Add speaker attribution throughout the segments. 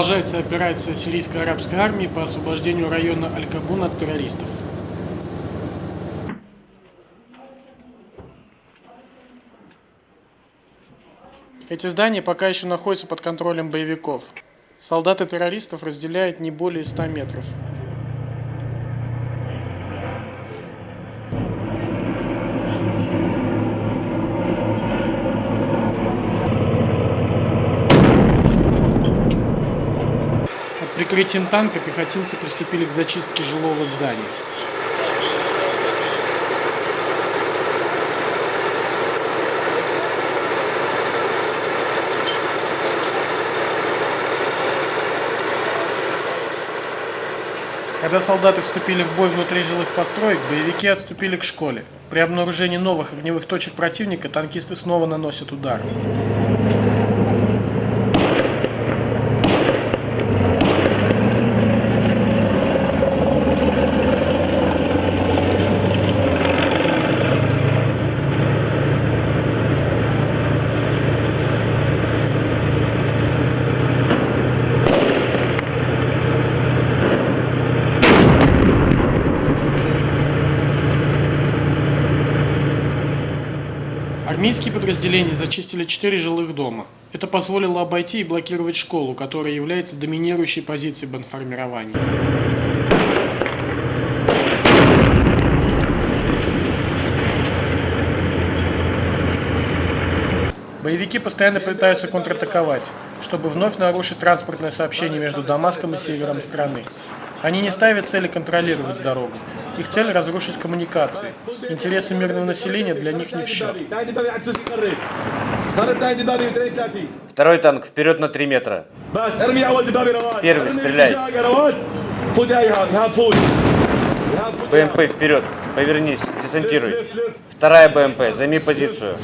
Speaker 1: Продолжается операция сирийской арабской армии по освобождению района Аль-Кабун от террористов. Эти здания пока еще находятся под контролем боевиков. Солдаты террористов разделяют не более 100 метров. Прикрытием танка пехотинцы приступили к зачистке жилого здания. Когда солдаты вступили в бой внутри жилых построек, боевики отступили к школе. При обнаружении новых огневых точек противника танкисты снова наносят удар. Армейские подразделения зачистили четыре жилых дома. Это позволило обойти и блокировать школу, которая является доминирующей позицией бандформирования. Боевики постоянно пытаются контратаковать, чтобы вновь нарушить транспортное сообщение между Дамаском и севером страны. Они не ставят цели контролировать дорогу. Их цель – разрушить коммуникации. Интересы мирного населения для них не в счет.
Speaker 2: Второй танк вперед на 3 метра. Первый стреляй. БМП вперед. Повернись. Десантируй. Вторая БМП. Займи позицию.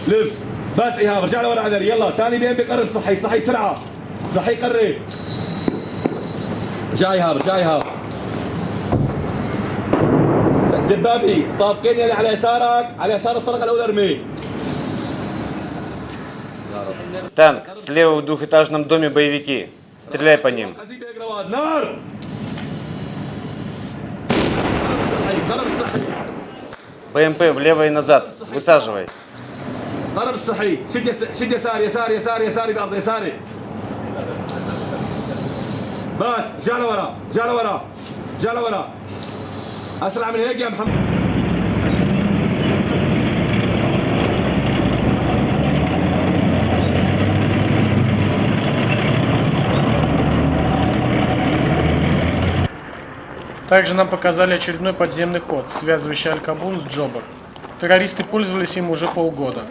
Speaker 3: بس ايهاب رجع لورا عدل يلا ثاني بي ام بقرب صحي صحي بسرعه صحي قرب رجع ايهاب رجع ايهاب دبابي طابقين يلي على يسارك على يسار الطلقه الاولى ارمي
Speaker 2: Танк. Слева в двухэтажном доме боевики. Стреляй по ним.
Speaker 3: قذيفه يا جرواد نار قرب الصحي قرب الصحي
Speaker 2: БМП влево и назад. Высаживай.
Speaker 3: قرب الصحي شد يس... شد يسار يسار يسار يساري بارض يساري بس جا لورا جا لورا جا لورا اسرع من هيك يا محمد
Speaker 1: Также нам показали очередной подземный ход, связывающий Аль-Кабун с Джобар. Террористы пользовались им уже полгода.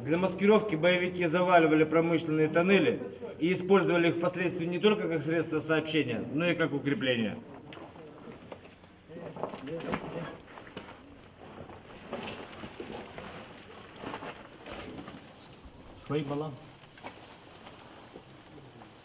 Speaker 4: Для маскировки боевики заваливали промышленные тоннели и использовали их впоследствии не только как средство сообщения, но и как укрепление.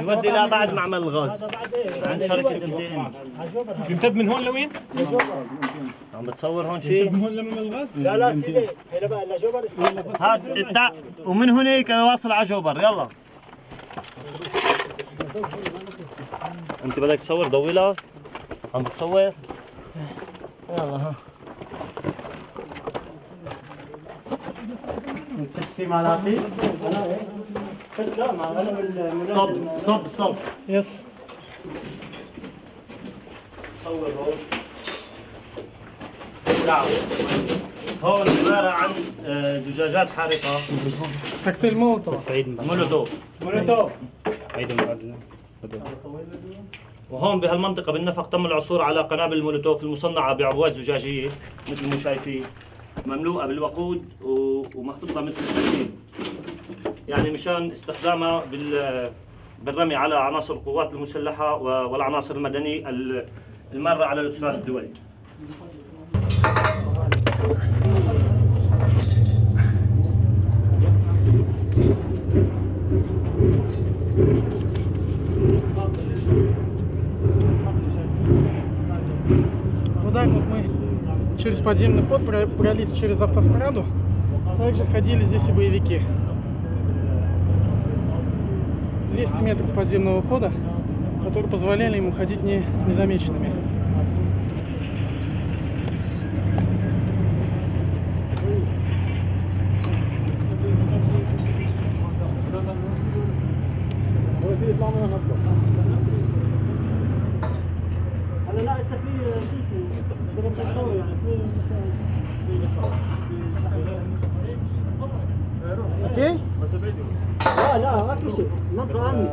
Speaker 5: يودي لا بعد معمل الغاز. عند شركة ام
Speaker 6: يمتد من هون لوين؟
Speaker 5: عم بتصور هون شيء
Speaker 6: من هون لمعمل الغاز؟
Speaker 5: لا لا سيدي. هنا بقى لا جوبر. هاد التع... ومن هناك واصل على جوبر. يلا. انت بدك تصور ضويلة؟ عم بتصور؟ يلا ها. في ملاقي ستوب ستوب ستوب يس هون عبارة عن آه، زجاجات حارقة.
Speaker 1: تكتيل مولوتوف
Speaker 5: مولوتوف. مولوتوف. عيد وهون بهالمنطقة بالنفق تم العثور على قنابل المولوتوف المصنعة بعبوات زجاجية مثل ما شايفين. مملوءة بالوقود ومحطوطه مثل السكين يعني مشان استخدامها بال بالرمي على عناصر القوات المسلحة والعناصر المدنيه الماره على الأسرار الدولي.
Speaker 1: Продолжение следует... через подземный ход пролез через автостраду. Также ходили здесь и боевики. 200 метров подземного хода, которые позволяли им уходить не, незамеченными. Окей?
Speaker 5: لا لا ما في شيء نطوا عني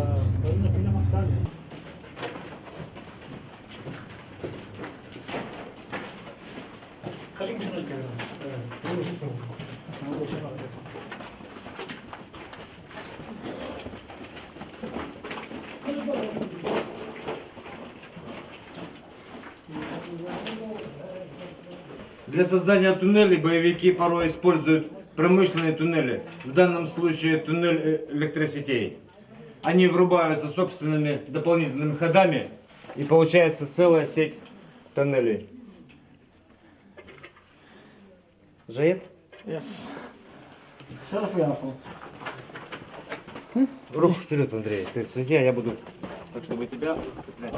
Speaker 4: Для создания туннелей боевики порой используют промышленные туннели. В данном случае туннель э, электросетей. Они врубаются собственными дополнительными ходами и получается целая сеть тоннелей. Жает?
Speaker 1: Yes.
Speaker 4: Руку вперед, Андрей. Ты сиди, а я буду так, чтобы тебя цеплять.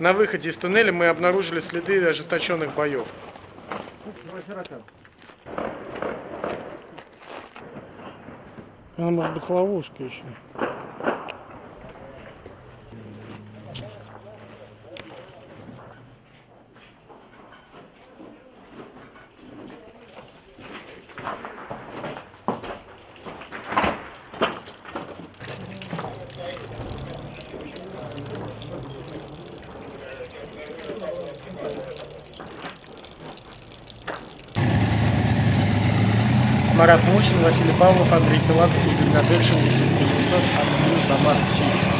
Speaker 1: На выходе из туннеля мы обнаружили следы ожесточенных боев. Она может быть ловушка еще. Марат Мусин, Василий Павлов, Андрей Филатов, Игорь Надыршин, Никита Кузнецов, Анна Дамаск, Сирия.